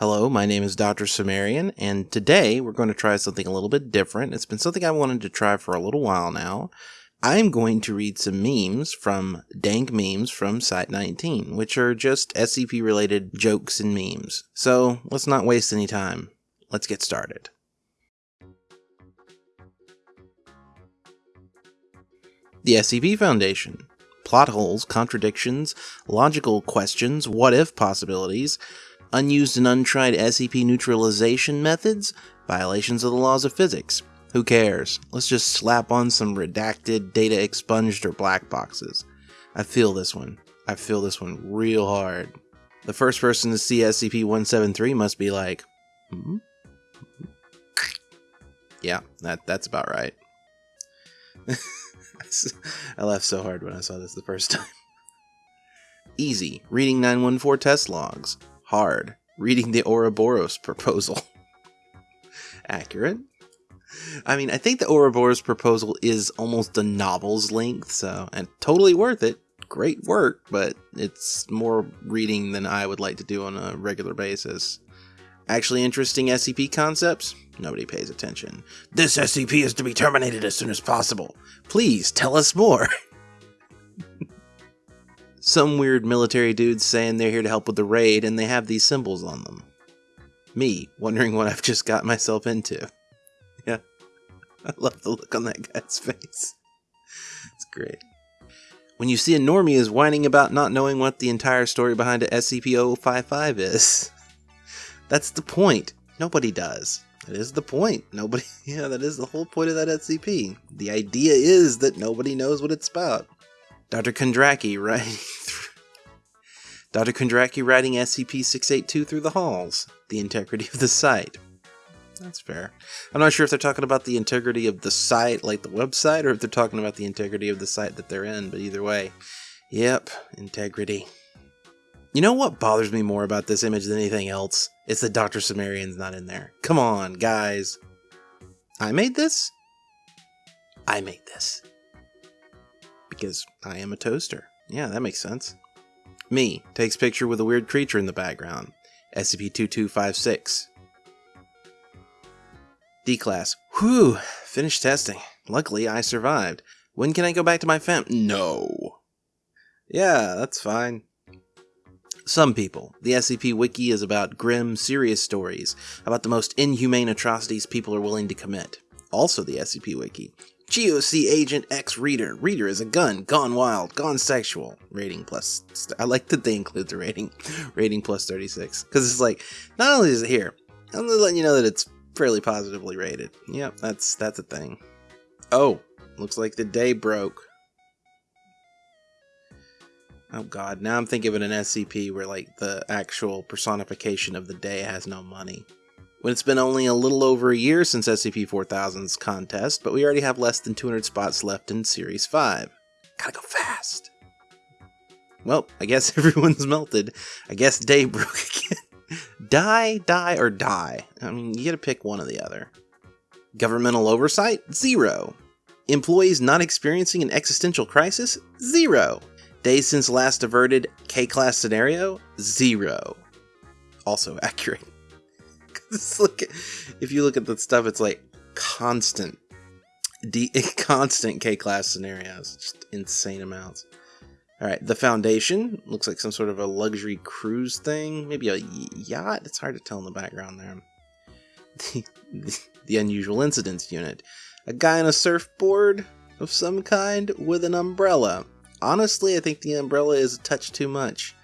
Hello, my name is Dr. Sumerian, and today we're going to try something a little bit different. It's been something I wanted to try for a little while now. I'm going to read some memes from Dank Memes from Site 19, which are just SCP related jokes and memes. So let's not waste any time. Let's get started. The SCP Foundation. Plot holes, contradictions, logical questions, what if possibilities, unused and untried SCP neutralization methods, violations of the laws of physics. Who cares? Let's just slap on some redacted, data expunged, or black boxes. I feel this one. I feel this one real hard. The first person to see SCP 173 must be like, hmm? Yeah, that, that's about right. I laughed so hard when I saw this the first time. Easy, reading 914 test logs. Hard, reading the Ouroboros proposal. Accurate. I mean, I think the Ouroboros proposal is almost a novel's length, so, and totally worth it. Great work, but it's more reading than I would like to do on a regular basis. Actually interesting SCP concepts? Nobody pays attention. This SCP is to be terminated as soon as possible. Please tell us more. Some weird military dudes saying they're here to help with the raid and they have these symbols on them. Me, wondering what I've just got myself into. Yeah. I love the look on that guy's face. It's great. When you see a normie is whining about not knowing what the entire story behind a SCP-055 is. That's the point. Nobody does. That is the point. Nobody, yeah, that is the whole point of that SCP. The idea is that nobody knows what it's about. Dr. Kondraki writing Dr. Kondraki writing SCP-682 through the halls. The integrity of the site. That's fair. I'm not sure if they're talking about the integrity of the site, like the website, or if they're talking about the integrity of the site that they're in, but either way. Yep, integrity. You know what bothers me more about this image than anything else? It's that Dr. Sumerian's not in there. Come on, guys. I made this? I made this. Because I am a toaster. Yeah, that makes sense. Me takes picture with a weird creature in the background. SCP-2256. D-Class. Whew, finished testing. Luckily, I survived. When can I go back to my fam- No. Yeah, that's fine. Some people. The SCP Wiki is about grim, serious stories, about the most inhumane atrocities people are willing to commit. Also the SCP Wiki. GOC Agent X Reader. Reader is a gun, gone wild, gone sexual. Rating plus. I like that they include the rating. Rating plus 36. Because it's like, not only is it here, I'm letting you know that it's fairly positively rated. Yep, that's that's a thing. Oh, looks like the day broke. Oh god, now I'm thinking of an SCP where like the actual personification of the day has no money. When it's been only a little over a year since SCP-4000's contest, but we already have less than 200 spots left in Series 5. Gotta go fast. Well, I guess everyone's melted. I guess day broke again. die, die, or die. I mean, you gotta pick one or the other. Governmental oversight? Zero. Employees not experiencing an existential crisis? Zero. Days since last averted K-class scenario? Zero. Also accurate. if you look at the stuff, it's like constant, D, constant K-class scenarios. Just insane amounts. All right, the Foundation looks like some sort of a luxury cruise thing, maybe a yacht. It's hard to tell in the background there. The, the, the Unusual Incidents Unit, a guy on a surfboard of some kind with an umbrella. Honestly, I think the umbrella is a touch too much.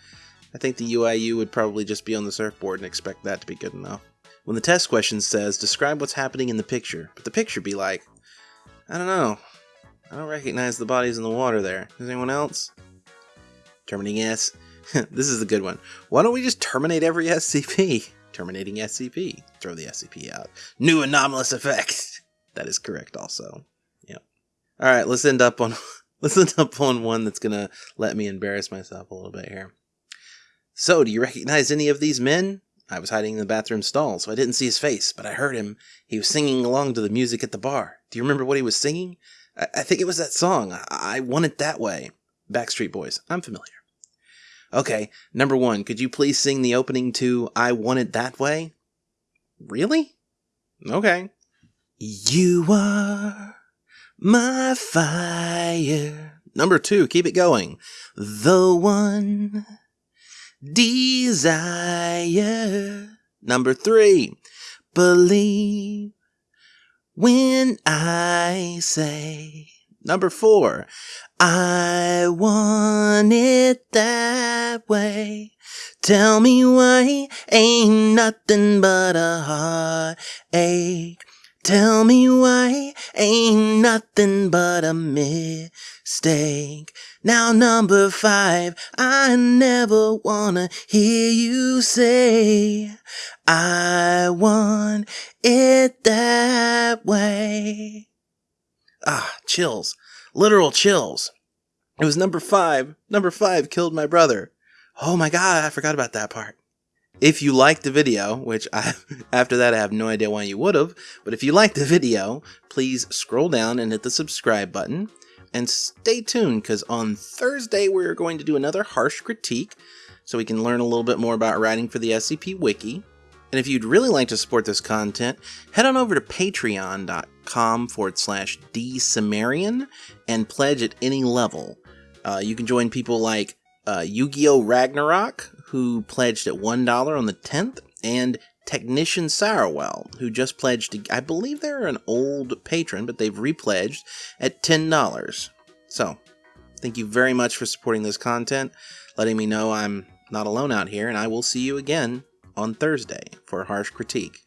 I think the UIU would probably just be on the surfboard and expect that to be good enough. When the test question says, describe what's happening in the picture, but the picture be like, I don't know. I don't recognize the bodies in the water there. Is anyone else? Terminating S. this is a good one. Why don't we just terminate every SCP? Terminating SCP. Throw the SCP out. New anomalous effect. That is correct also. Yep. Alright, let's end up on let's end up on one that's gonna let me embarrass myself a little bit here. So, do you recognize any of these men? I was hiding in the bathroom stall, so I didn't see his face, but I heard him. He was singing along to the music at the bar. Do you remember what he was singing? I, I think it was that song, I, I Want It That Way. Backstreet Boys. I'm familiar. Okay, number one, could you please sing the opening to I Want It That Way? Really? Okay. You are my fire. Number two, keep it going. The one desire. Number three, believe when I say. Number four, I want it that way. Tell me why ain't nothing but a heartache. Tell me why ain't nothing but a mistake. Now number five, I never wanna hear you say, I want it that way. Ah, chills. Literal chills. It was number five. Number five killed my brother. Oh my god, I forgot about that part. If you liked the video, which I after that I have no idea why you would have, but if you liked the video, please scroll down and hit the subscribe button. And stay tuned because on Thursday we're going to do another harsh critique so we can learn a little bit more about writing for the SCP Wiki. And if you'd really like to support this content, head on over to patreon.com forward slash dsumerian and pledge at any level. Uh, you can join people like uh, Yu-Gi-Oh! Ragnarok, who pledged at $1 on the 10th, and Technician Sourwell, who just pledged, to, I believe they're an old patron, but they've repledged at $10. So, thank you very much for supporting this content, letting me know I'm not alone out here, and I will see you again on Thursday for harsh critique.